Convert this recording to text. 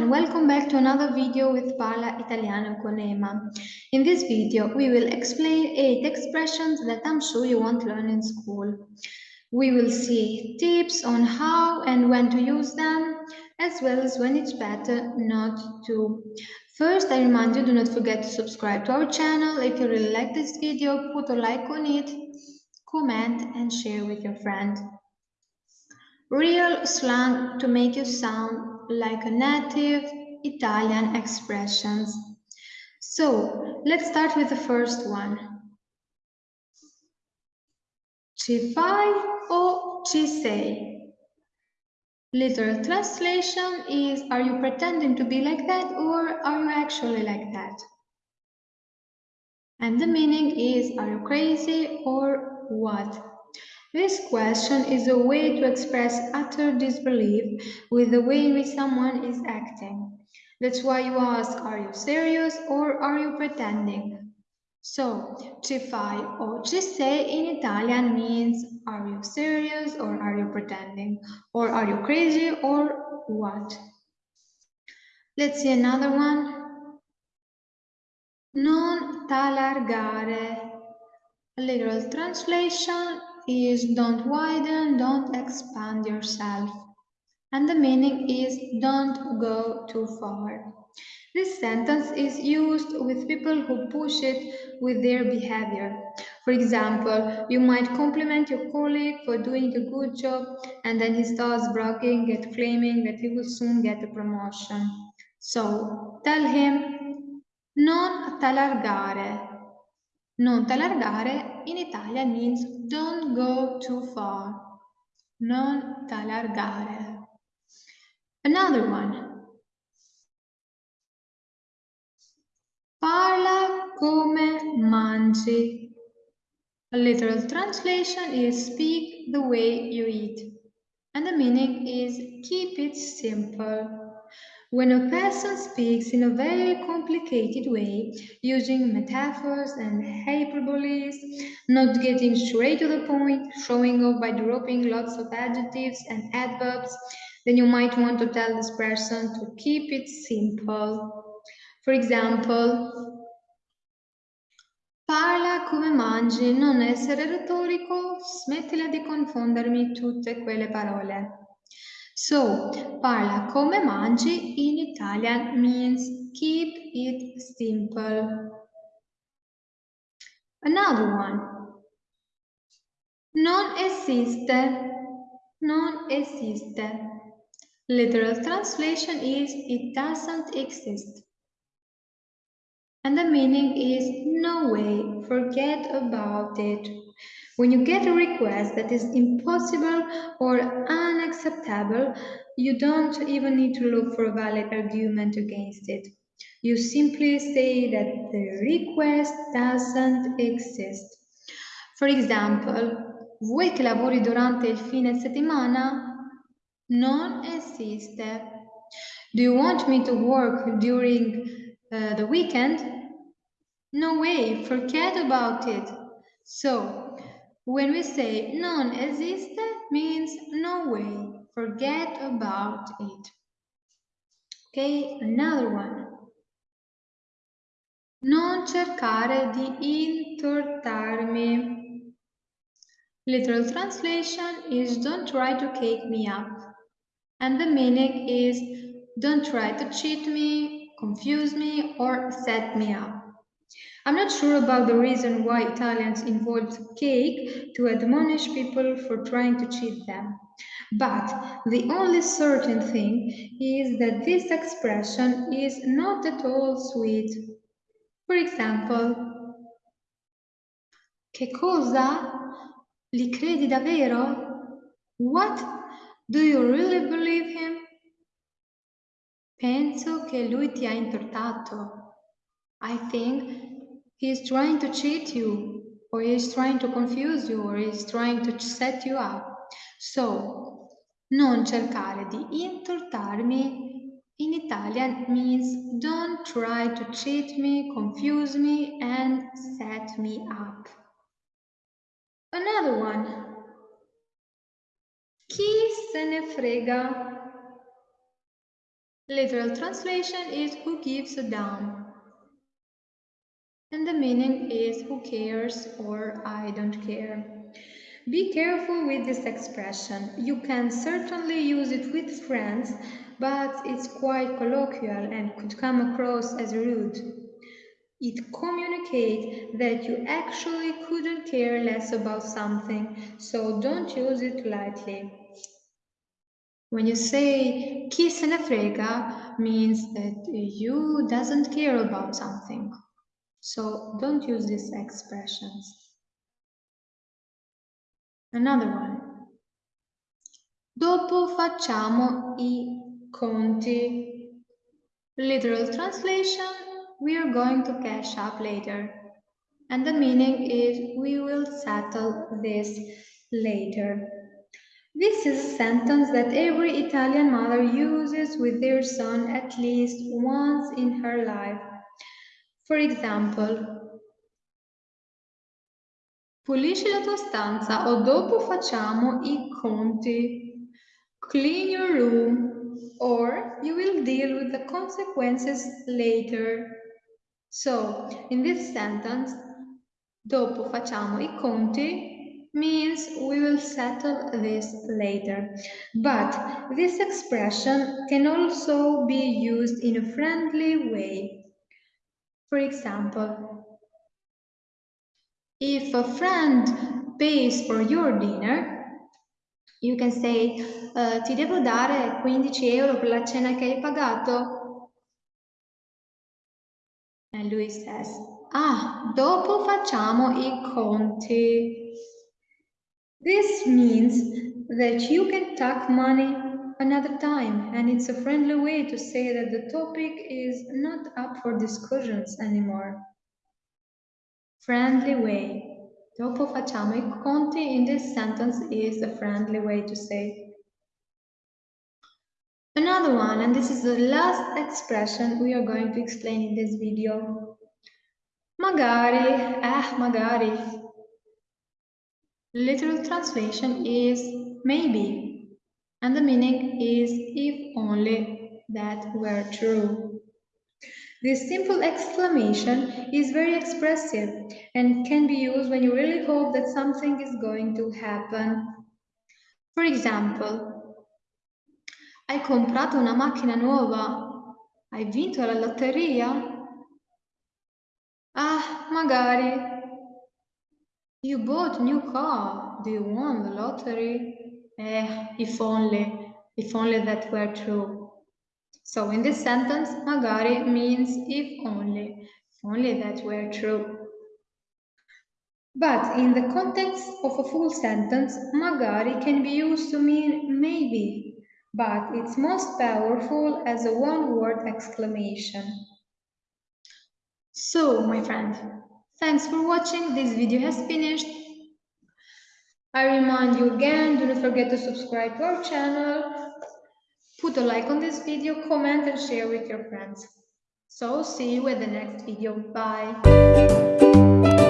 and welcome back to another video with Parla Italiano con Ema. In this video, we will explain 8 expressions that I'm sure you won't learn in school. We will see tips on how and when to use them, as well as when it's better not to. First, I remind you, do not forget to subscribe to our channel. If you really like this video, put a like on it, comment and share with your friend. Real slang to make you sound like a native Italian expressions. So let's start with the first one. Ci fai o ci sei? Literal translation is Are you pretending to be like that or are you actually like that? And the meaning is Are you crazy or what? This question is a way to express utter disbelief with the way in which someone is acting. That's why you ask, are you serious or are you pretending? So, ci fai o ci sei in Italian means are you serious or are you pretending? Or are you crazy or what? Let's see another one. Non t'allargare. A literal translation is don't widen, don't expand yourself. And the meaning is don't go too far. This sentence is used with people who push it with their behavior. For example, you might compliment your colleague for doing a good job and then he starts bragging and claiming that he will soon get a promotion. So tell him, non t'allargare, non t'allargare in Italian means don't go too far. Non t'allargare. Another one. Parla come mangi. A literal translation is speak the way you eat. And the meaning is keep it simple. When a person speaks in a very complicated way, using metaphors and hyperboles, not getting straight to the point, showing off by dropping lots of adjectives and adverbs, then you might want to tell this person to keep it simple. For example, parla come mangi, non essere retorico, smettila di confondermi tutte quelle parole. So, parla come mangi in Italian means keep it simple. Another one. Non esiste. Non esiste. Literal translation is it doesn't exist. And the meaning is no way, forget about it. When you get a request that is impossible or unacceptable, you don't even need to look for a valid argument against it. You simply say that the request doesn't exist. For example, vuoi che lavori durante il fine settimana? Non esiste. Do you want me to work during uh, the weekend? No way, forget about it. So, when we say non esiste means no way, forget about it. Okay, another one. Non cercare di intortarmi. Literal translation is don't try to cake me up. And the meaning is don't try to cheat me, confuse me, or set me up. I'm not sure about the reason why Italians involved cake to admonish people for trying to cheat them. But the only certain thing is that this expression is not at all sweet. For example, Che cosa? Li credi davvero? What? Do you really believe him? Penso che lui ti ha intortato. I think He's trying to cheat you, or he's trying to confuse you, or he's trying to set you up. So, non cercare di intortarmi in Italian means don't try to cheat me, confuse me, and set me up. Another one. Chi se ne frega? Literal translation is who gives a damn. And the meaning is who cares or I don't care. Be careful with this expression. You can certainly use it with friends, but it's quite colloquial and could come across as rude. It communicates that you actually couldn't care less about something, so don't use it lightly. When you say chi se ne frega means that you doesn't care about something. So don't use these expressions. Another one. Dopo facciamo i conti. Literal translation, we are going to cash up later. And the meaning is we will settle this later. This is a sentence that every Italian mother uses with their son at least once in her life. For example, pulisci la tua stanza o dopo facciamo i conti. Clean your room or you will deal with the consequences later. So, in this sentence, dopo facciamo i conti means we will settle this later. But this expression can also be used in a friendly way. For example, if a friend pays for your dinner, you can say uh, ti devo dare 15 euro per la cena che hai pagato? And lui says, ah, dopo facciamo i conti. This means that you can talk money another time and it's a friendly way to say that the topic is not up for discussions anymore. Friendly way. Dopo facciamo i conti in this sentence is a friendly way to say. Another one, and this is the last expression we are going to explain in this video. Magari, eh, magari. Literal translation is maybe and the meaning is if only that were true. This simple exclamation is very expressive and can be used when you really hope that something is going to happen. For example, hai comprato una macchina nuova? Hai vinto la lotteria? Ah, magari. You bought a new car. Do you want the lottery? Eh, if only, if only that were true. So in this sentence, magari means if only, if only that were true. But in the context of a full sentence, magari can be used to mean maybe, but it's most powerful as a one-word exclamation. So, my friend, thanks for watching. This video has finished. I remind you again, do not forget to subscribe to our channel, put a like on this video, comment and share with your friends. So see you at the next video. Bye.